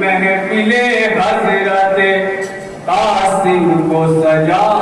محفل حضرت قاسم کو سجا۔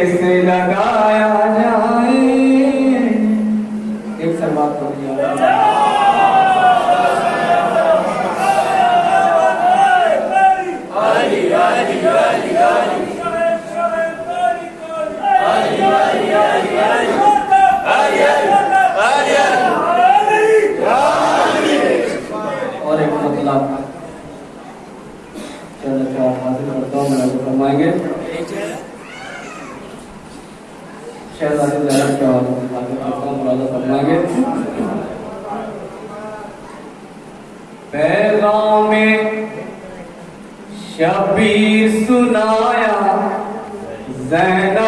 کیسے لگایا جائے۔ ایک سر بات کو نہیں آ رہا زینب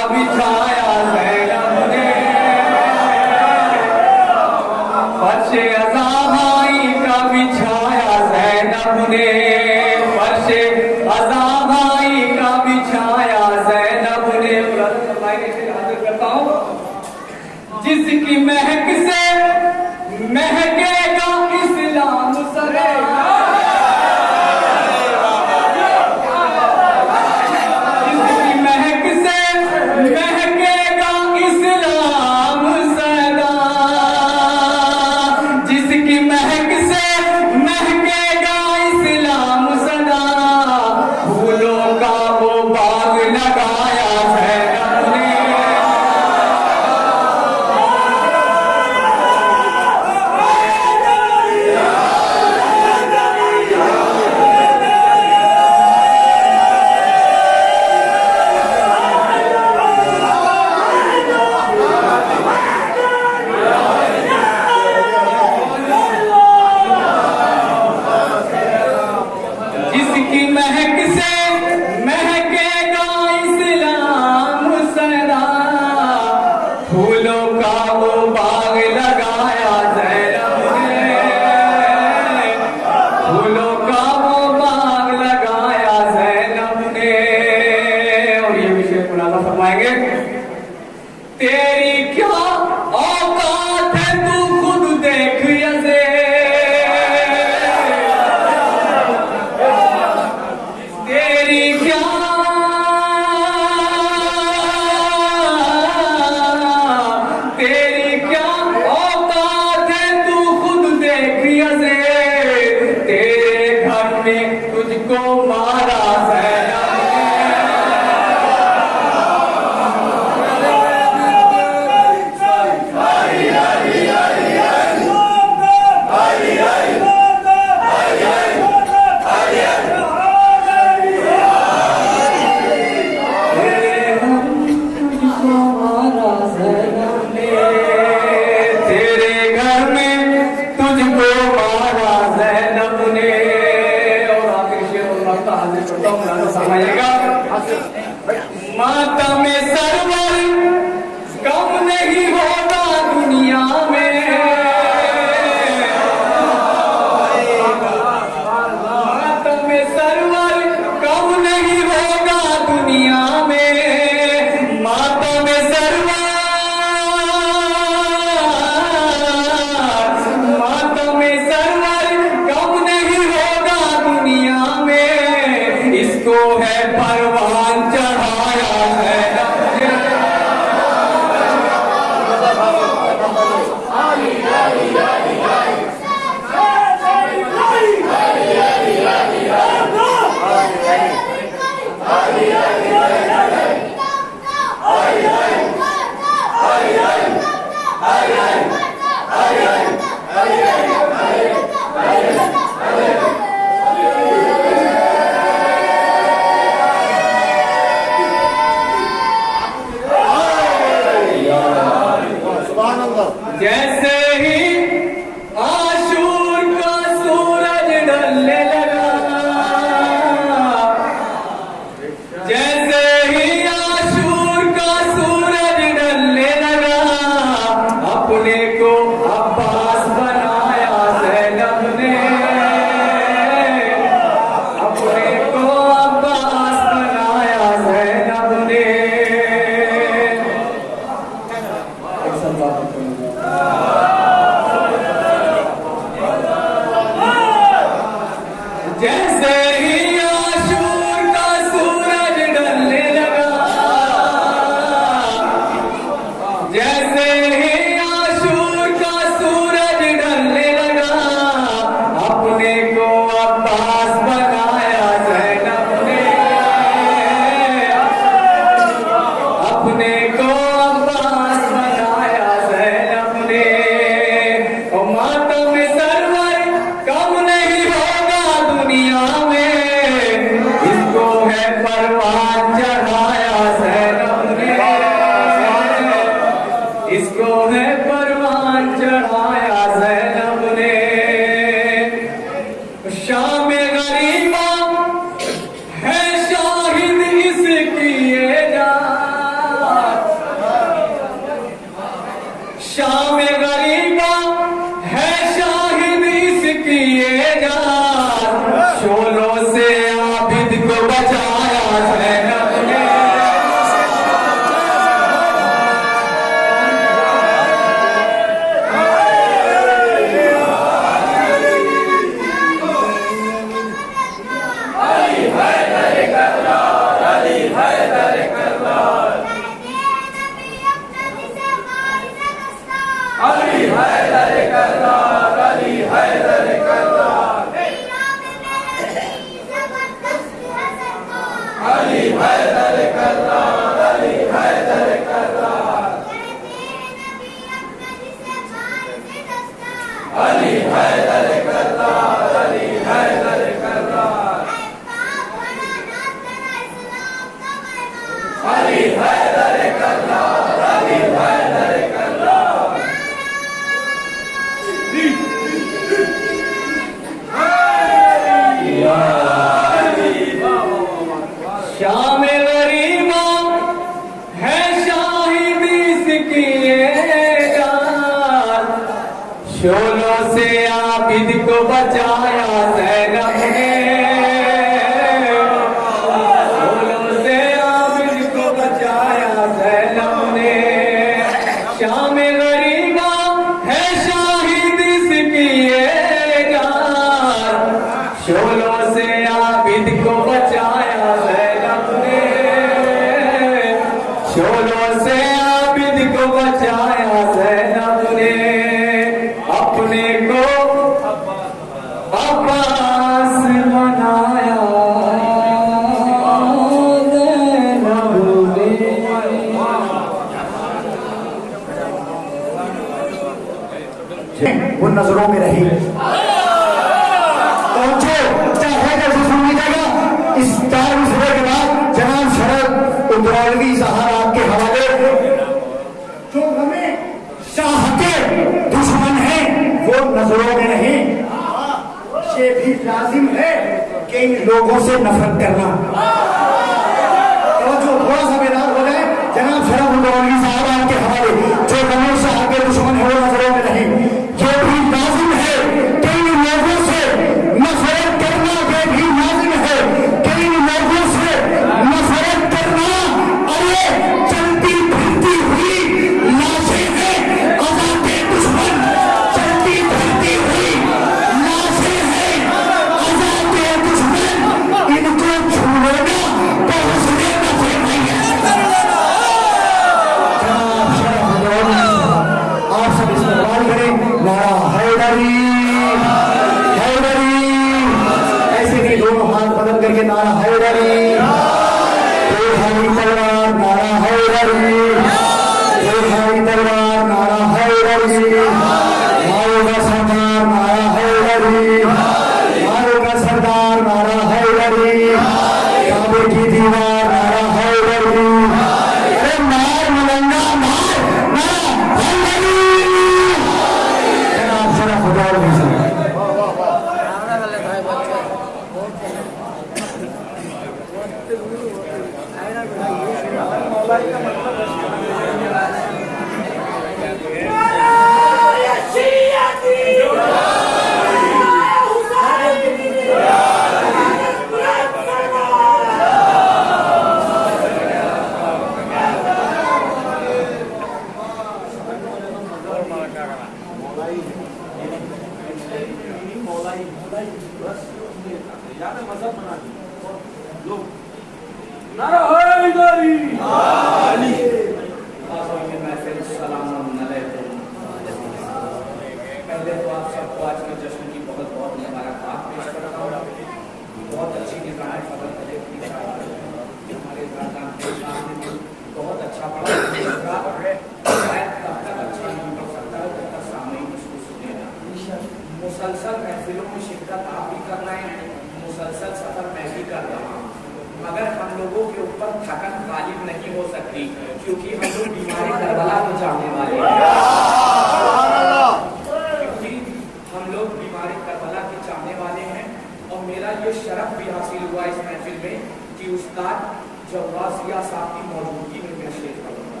لوگ بیمار کربلا کے چاہنے والے ہیں اور میرا یہ شرف بھی حاصل ہوا اس محفل میں کہ استاد جواز یا صاحب کی موجودگی میں میں شیئر کروں گا۔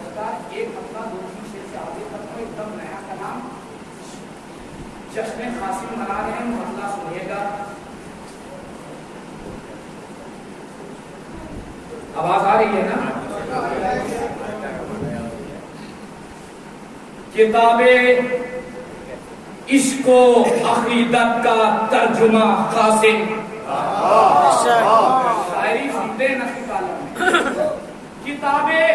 استاد ایک ہفتہ دوسری تین شیر سے آگے تک میں ایک دم نیا کلام جشن خاصی منا رہے ہیں، مسئلہ سنیے گا۔ آواز آ رہی ہے نا؟ کتابیں اس کو عقیدت کا ترجمہ قاسم۔ شاعری سنتے کتابیں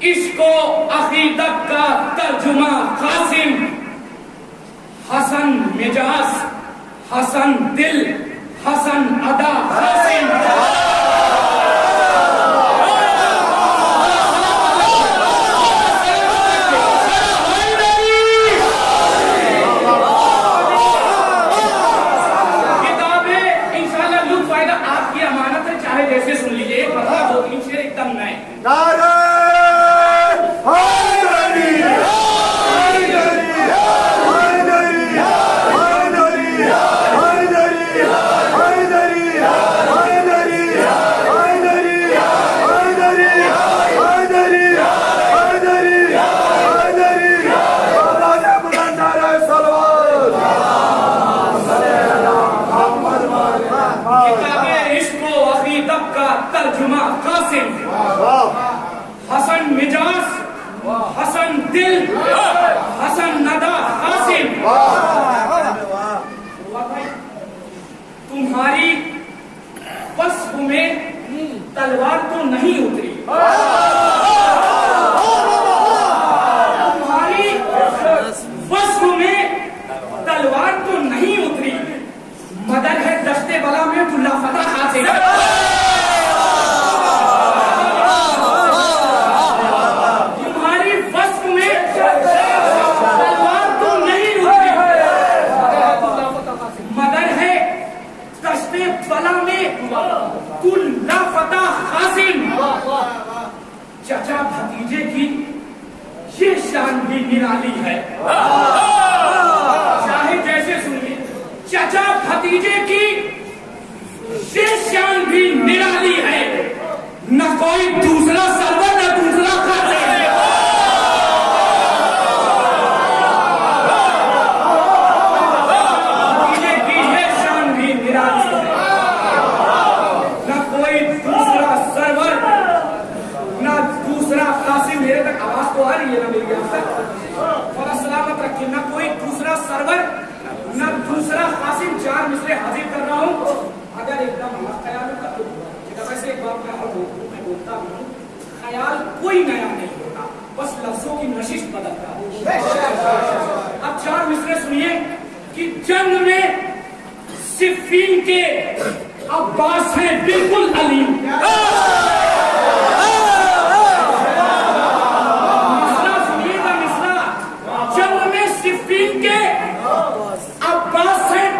اس کو عقیدت کا ترجمہ قاسم۔ حسن مجاز، حسن دل، حسن ادا قاسم۔ چچا بھتیجے کی یہ شان بھی نرالی ہے۔ چاہے جیسے سنیے، چچا بھتیجے کی یہ شان بھی نرالی ہے۔ نہ کوئی دوسرا سروا بولتا بھی ہوں، خیال کوئی نیا نہیں ہوتا، بس لفظوں کی نشش بدلتا اب چار مصرے سنیے کہ جنگ میں صفین کے عباس ہیں بالکل علیم۔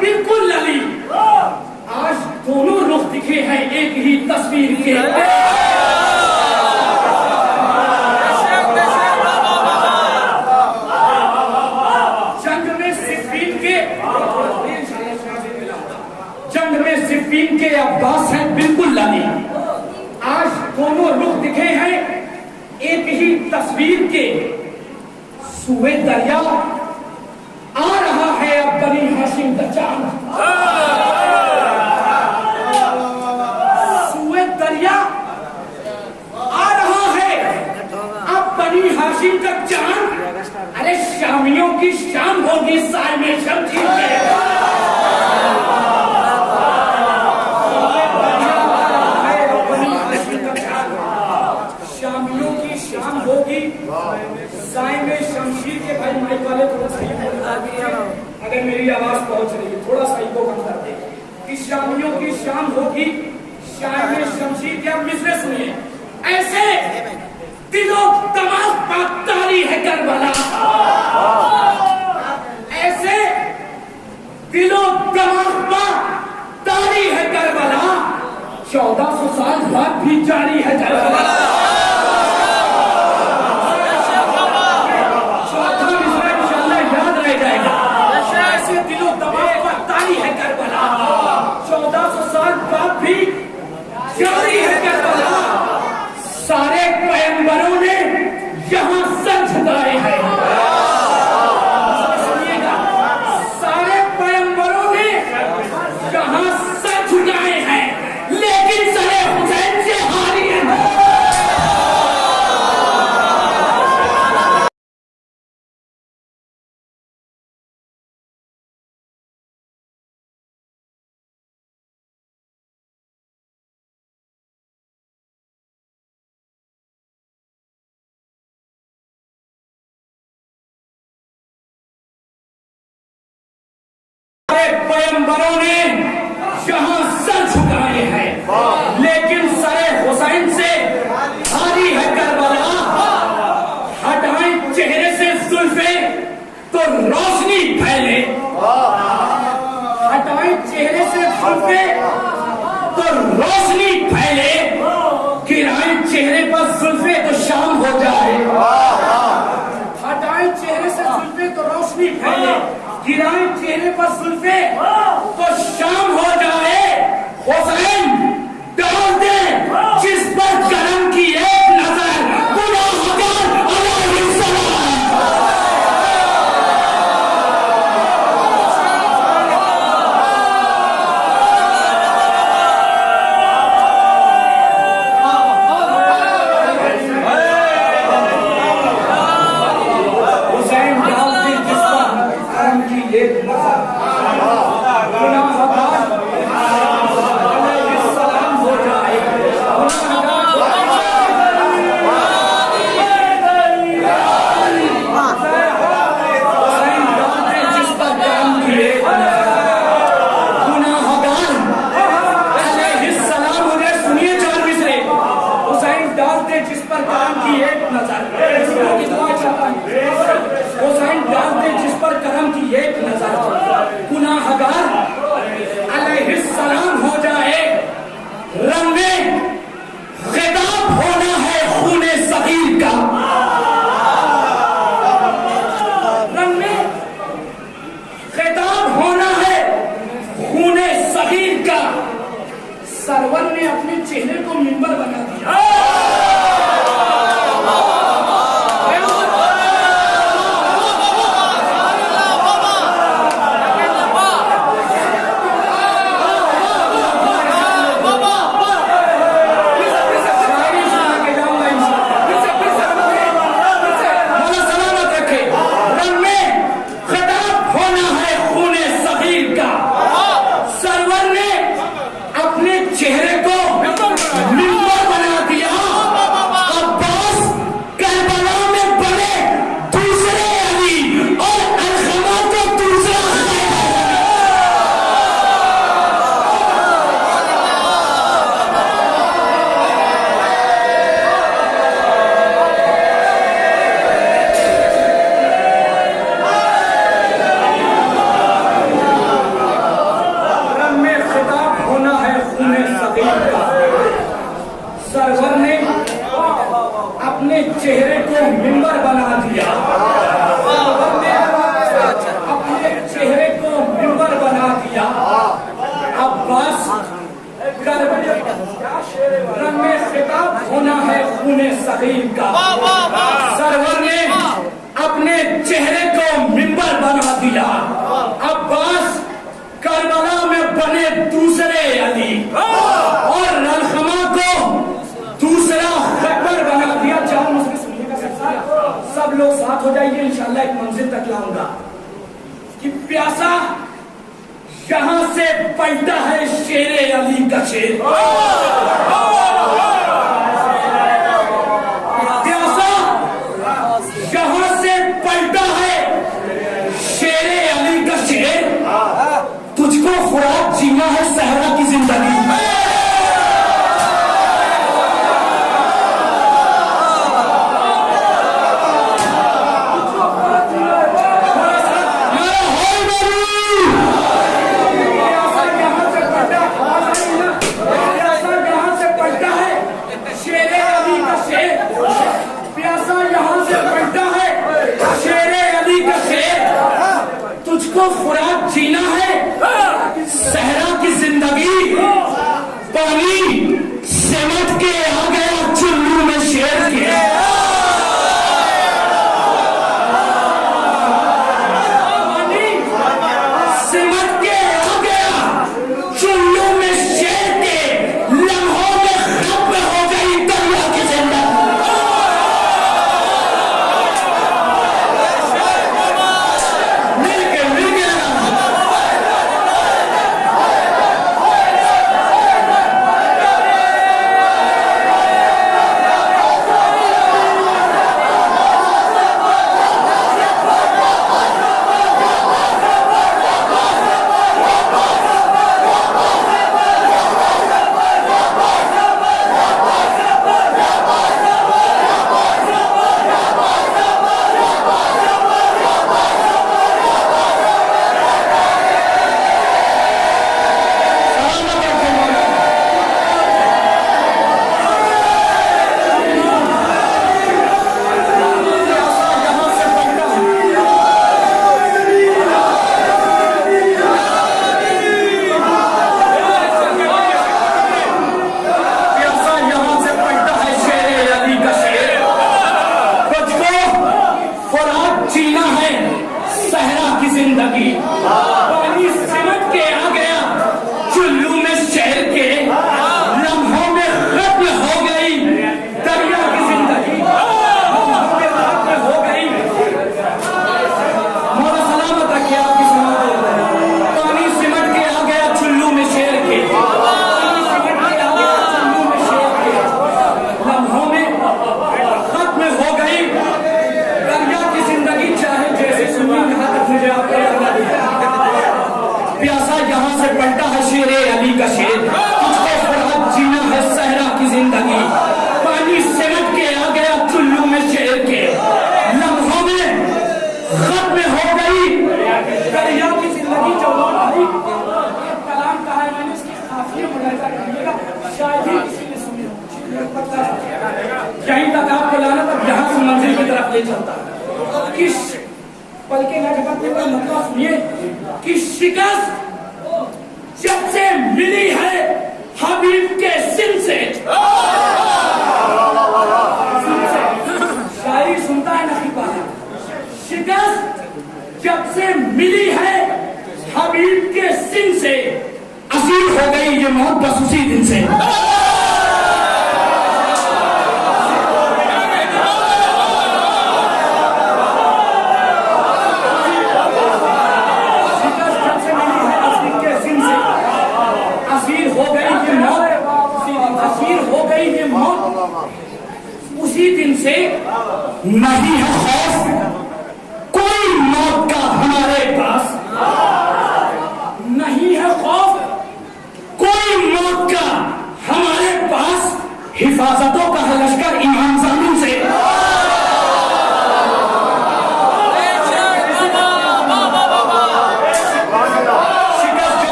بالکل دونوں رخ دکھے ہیں، ایک ہی تصویر کے۔ عباس ہے بالکل لانی آج دونوں رخ دکھے ہیں۔ ایک ہی تصویر کے سوئے دریا آ رہا ہے اب بنی ہاشم دچان سوئے دریا آ رہا ہے اب بنی ہاشم کا چاند۔ ارے شامیوں کی شام ہوگی سائمیشن میں ٹھیک ہے اگر میری آواز پہنچ رہی ہے تھوڑا سا ایکو کم کر دیں کہ شامیوں کی شام ہوگی، شاعر شمشیر یا مصرے سنیے۔ ایسے دلوں تمام پاکتاری ہے کربلا۔ ایسے دلوں تمام پاکتاری ہے کربلا۔ چودہ سو سال بعد بھی جاری ہے کربلا۔ جی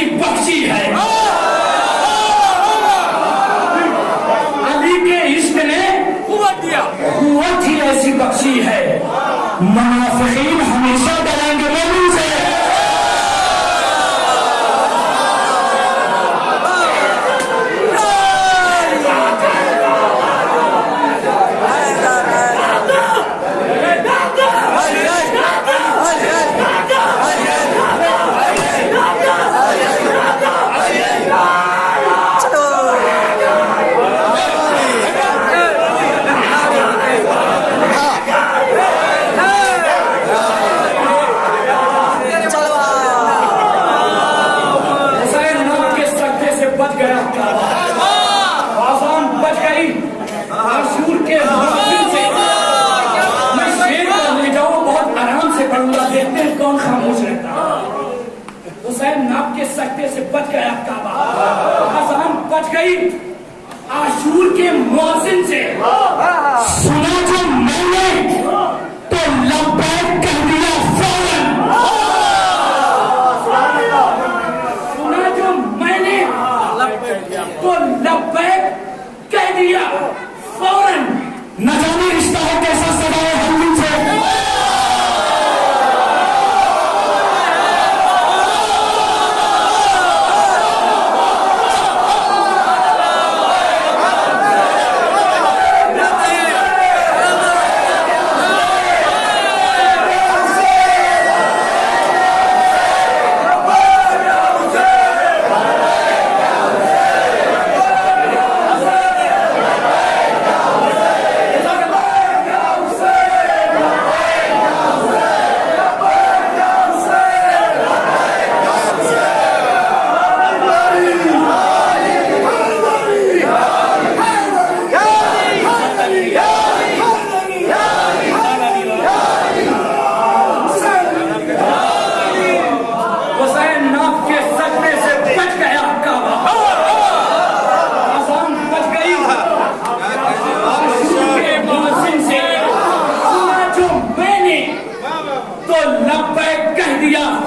ایسی بخشی ہے۔ علی کے عشق نے قوت دیا۔ قوت ہی ایسی بخشی ہے۔ منافقین ہمیشہ ڈریں گے۔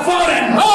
فوراً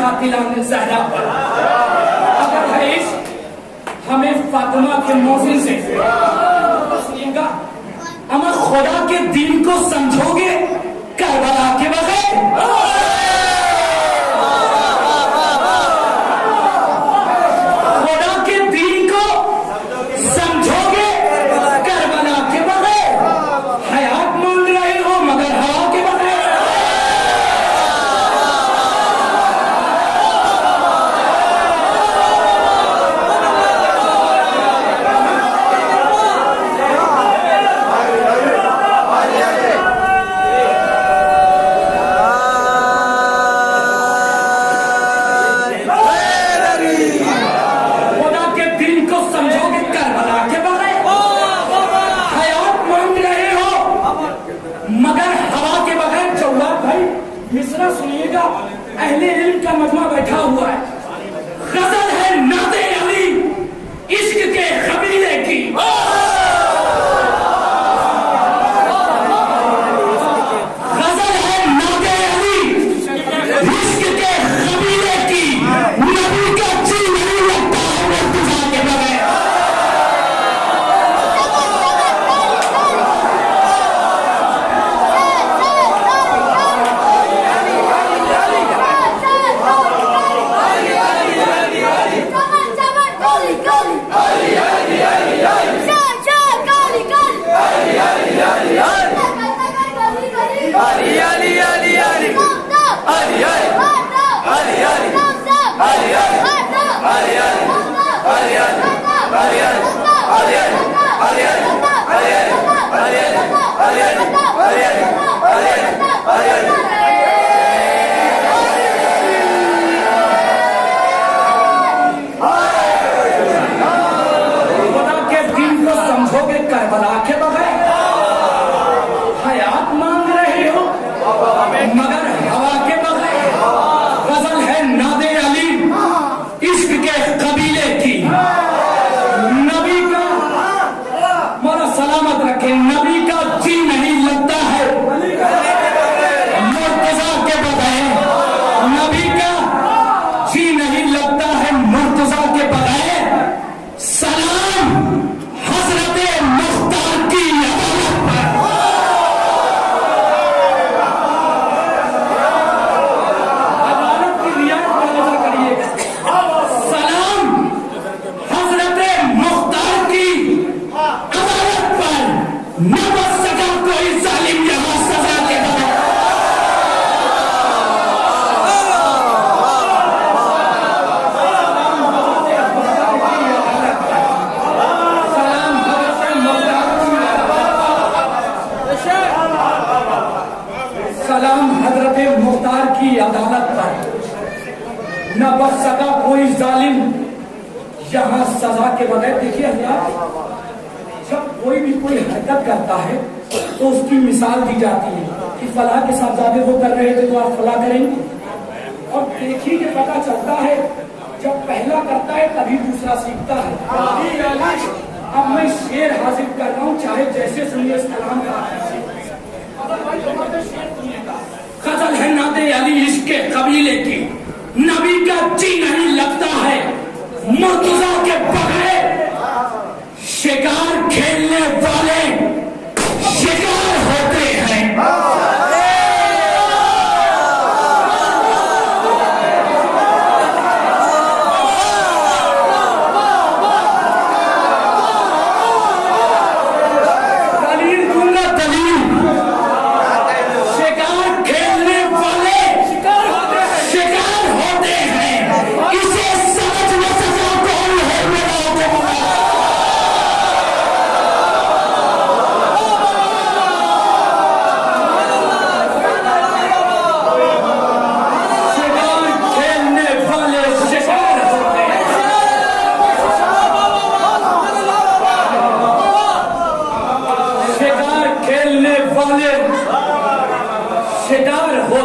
قاتلہ نے زہرہ پر اگر حیث ہمیں فاطمہ کے موزن سے۔ تسلیم کا امر خدا کے دین کو سمجھو گے، کربلا کے بغیر۔ سلامت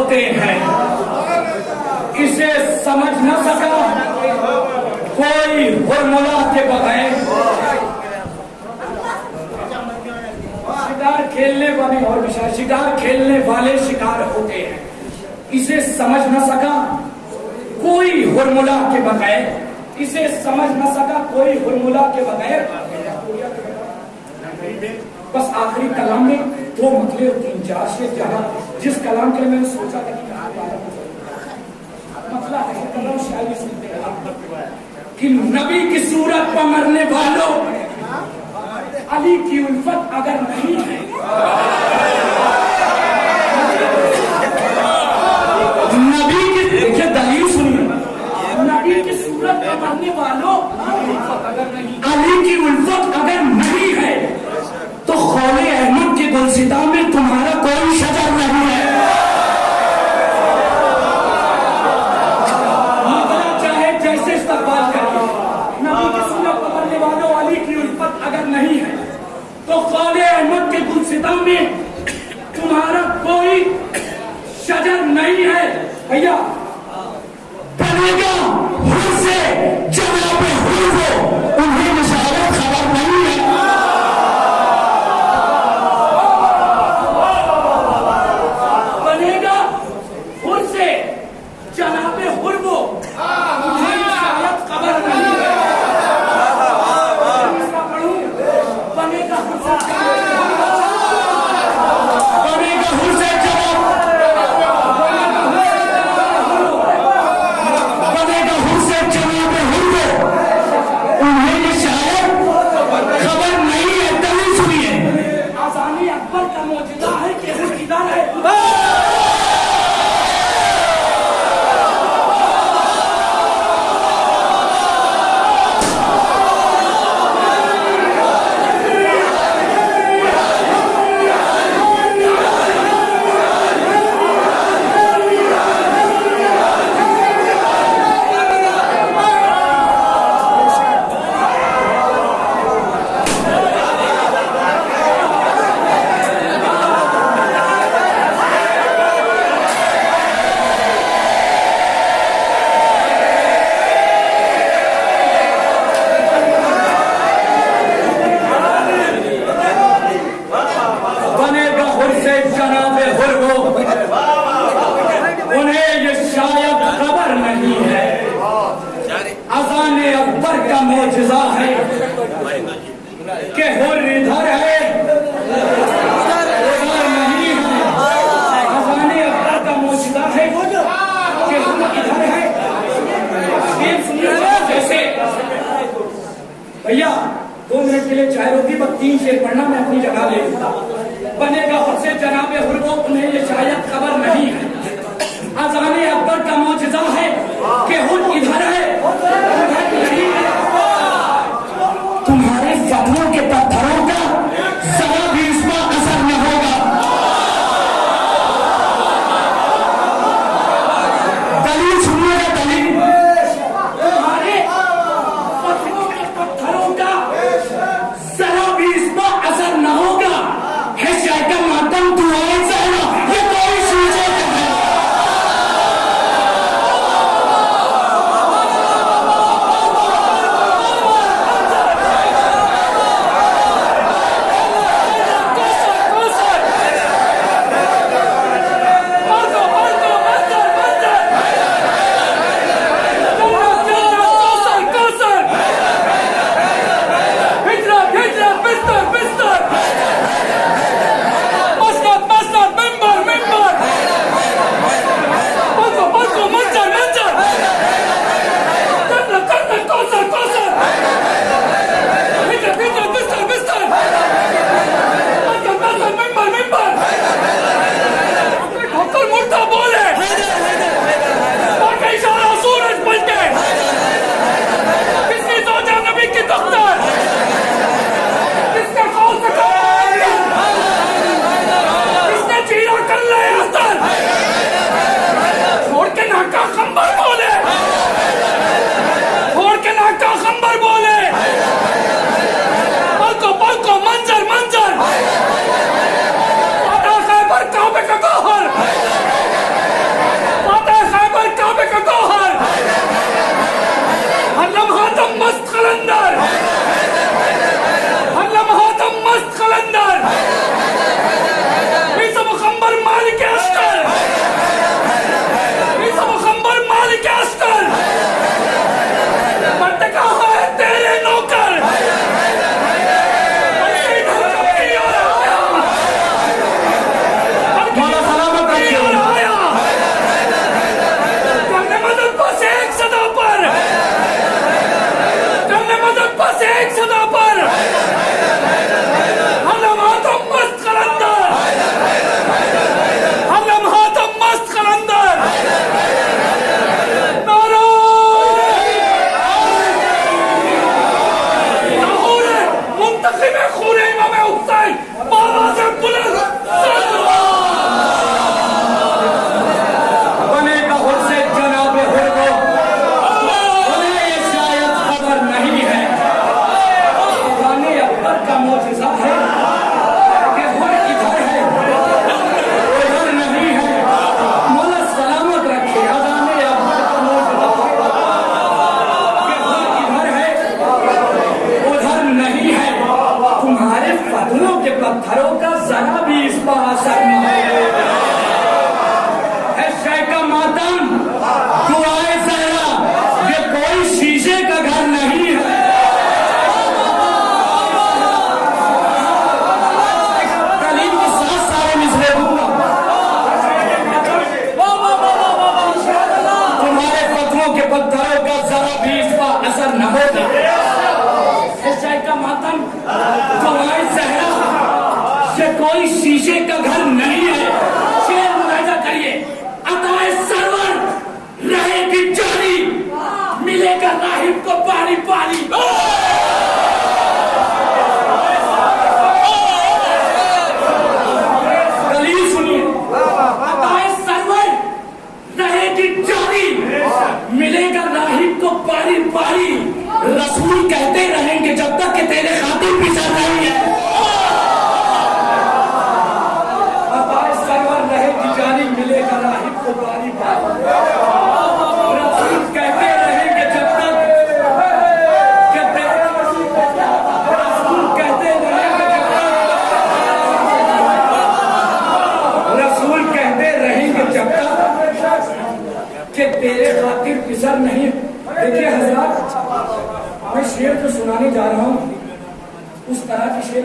ہوتے ہیں۔ اسے سمجھ نہ سکا۔ کوئی ہرملا کے بغیر شکار کھیلنے والے اور شکار کھیلنے والے شکار ہوتے ہیں۔ اسے سمجھ نہ سکا۔ کوئی ہرملا کے بغیر اسے سمجھ نہ سکا۔ کوئی ہرملا کے بغیر۔ بس آخری کلام میں دو مطلب اور تین چار شیر جہاں جس کلام کے لیے میں نے سوچا تھا کہ آپ بارہ مسئلہ ہے کلام شاعری سنتے رہا کہ نبی کی صورت پر مرنے والوں علی کی الفت اگر نہیں ہے۔ نبی کی دیکھیے دلیل سنیے نبی کی صورت پر مرنے والوں علی کی الفت اگر نہیں ہے تو خول احمد گلستا میں تمہارا کوئی شجر نہیں ہے۔ تو کے میں تمہارا کوئی شجر نہیں ہے۔ بھیا گا سے۔ کو پانی پانی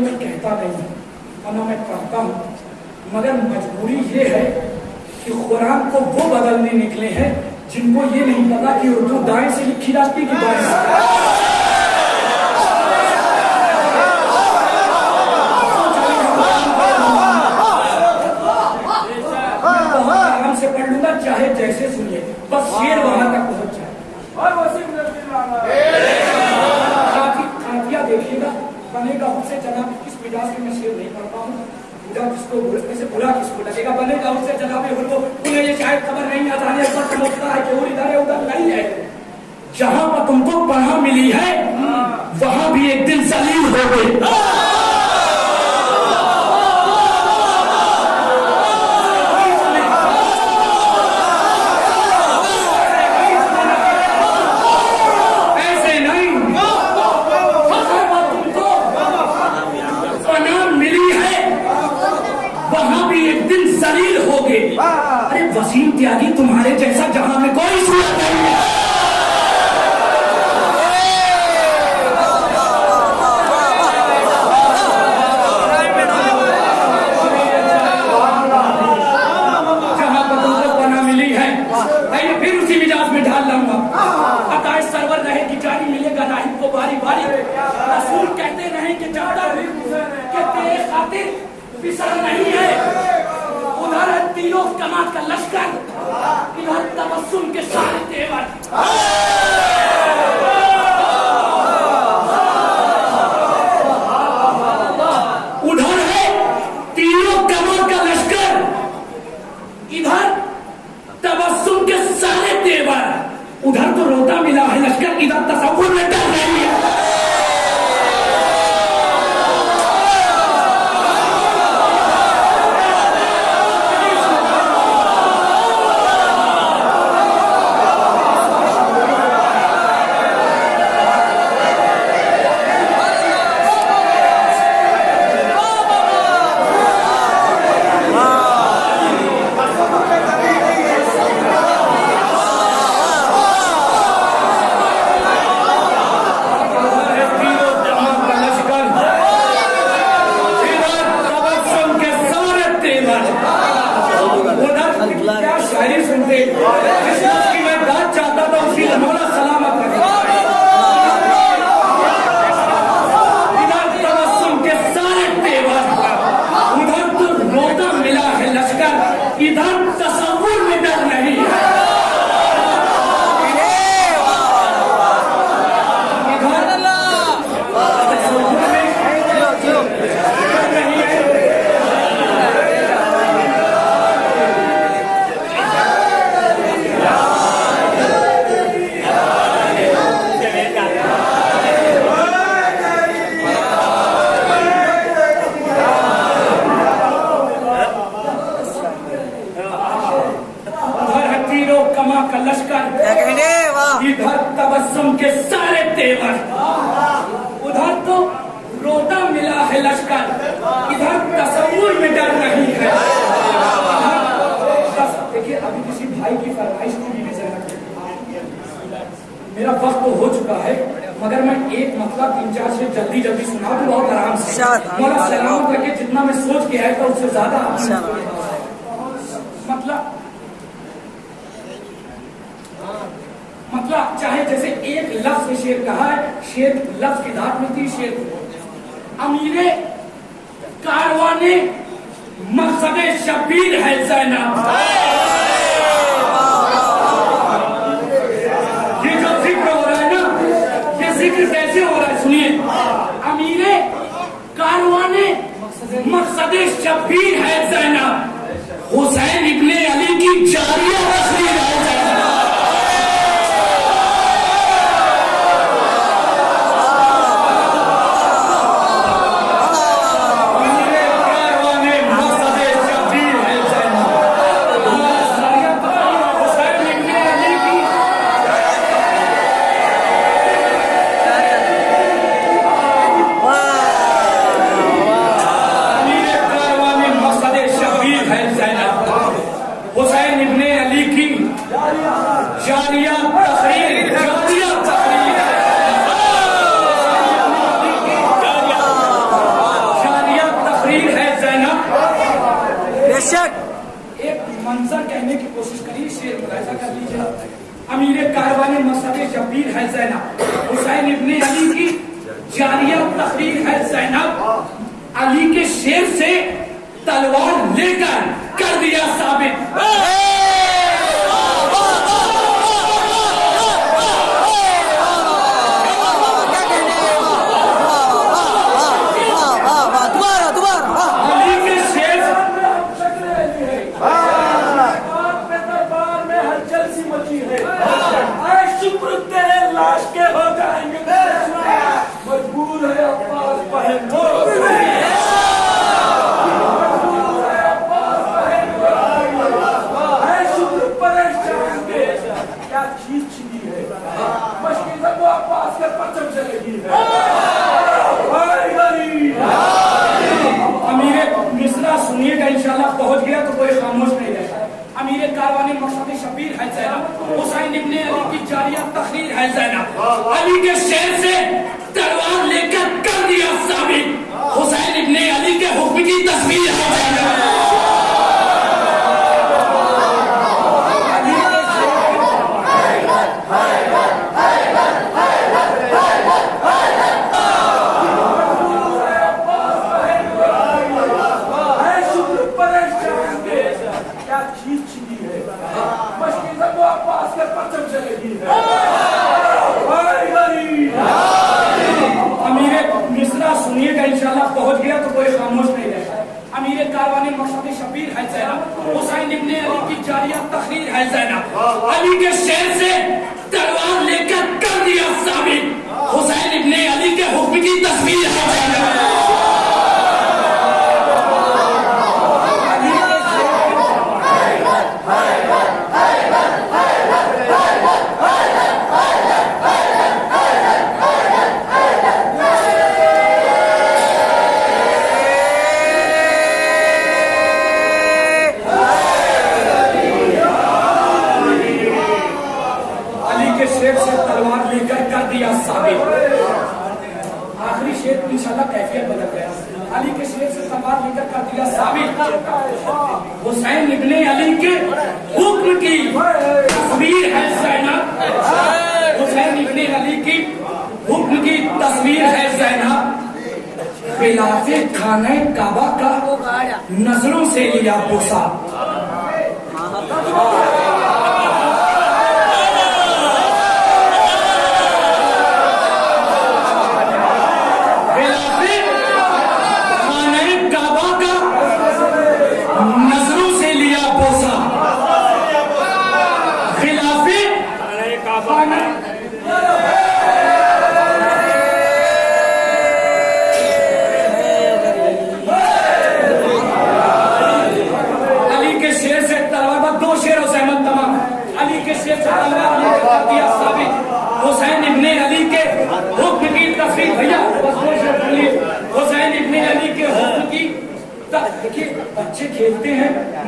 لیکن میں کہتا نہیں ہوں۔ ورنہ میں کرتا ہوں مگر مجبوری یہ ہے کہ قرآن کو وہ بدلنے نکلے ہیں جن کو یہ نہیں پتا کہ اردو دائیں سے لکھی جاتی کہ بائیں سے۔ خاطر پسر نہیں ہے۔ ادھر ہے تینوں کمات کا لشکر ادھر تبسم کے سارے دیور چاہے جیسے ایک لفظ سے شیر کہا ہے، شیر لفظ کی دھات ملتی شیر امیر کارواں مقصد شبیر ہے زینب۔ یہ جو ذکر ہو رہا ہے نا، یہ ذکر کیسے ہو رہا ہے؟ سنیے۔ امیر کارواں مقصد شبیر ہے زینب۔ حسین ابن علی کی جاریہ رسول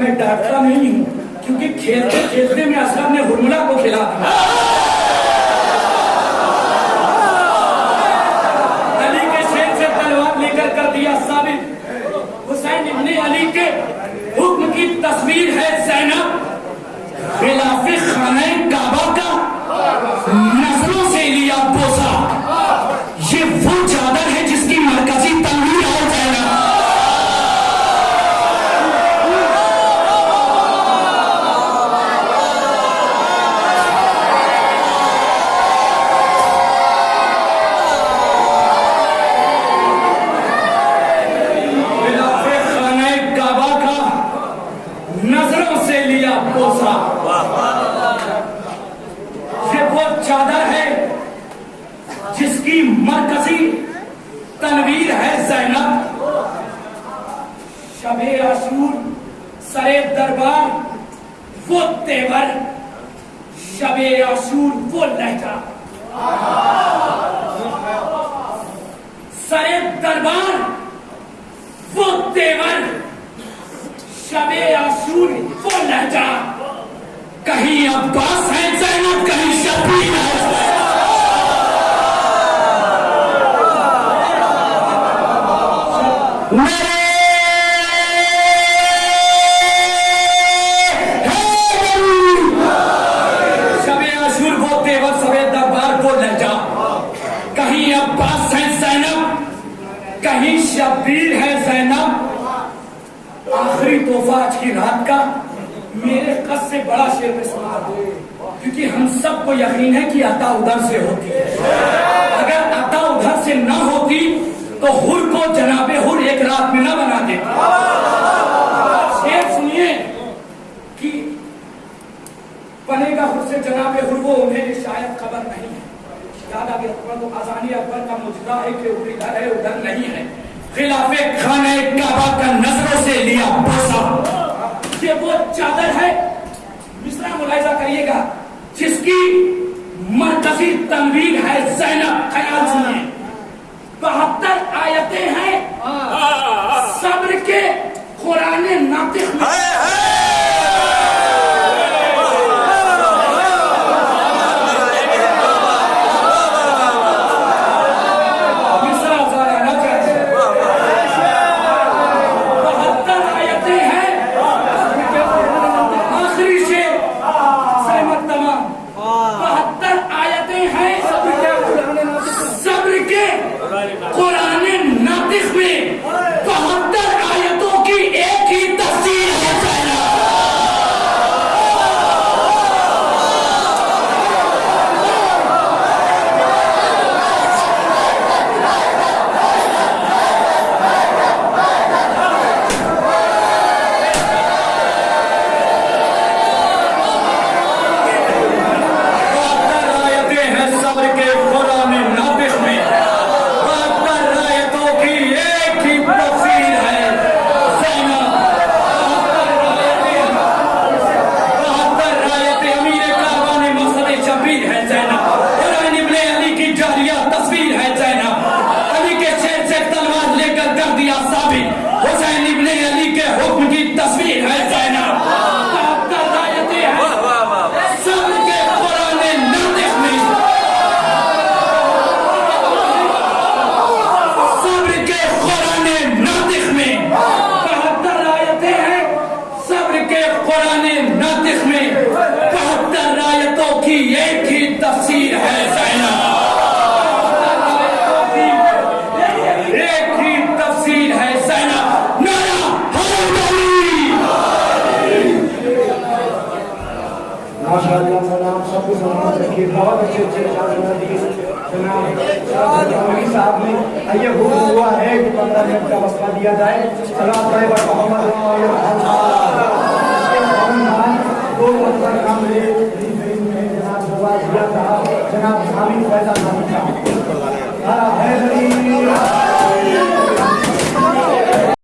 میں ڈانٹتا نہیں ہوں، کیونکہ کھیلتے کھیلتے میں اسلم نے ہرملا کو کھلا دیا تصویر ہے زینب۔ خلاف خانہ کعبہ۔